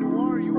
you are you?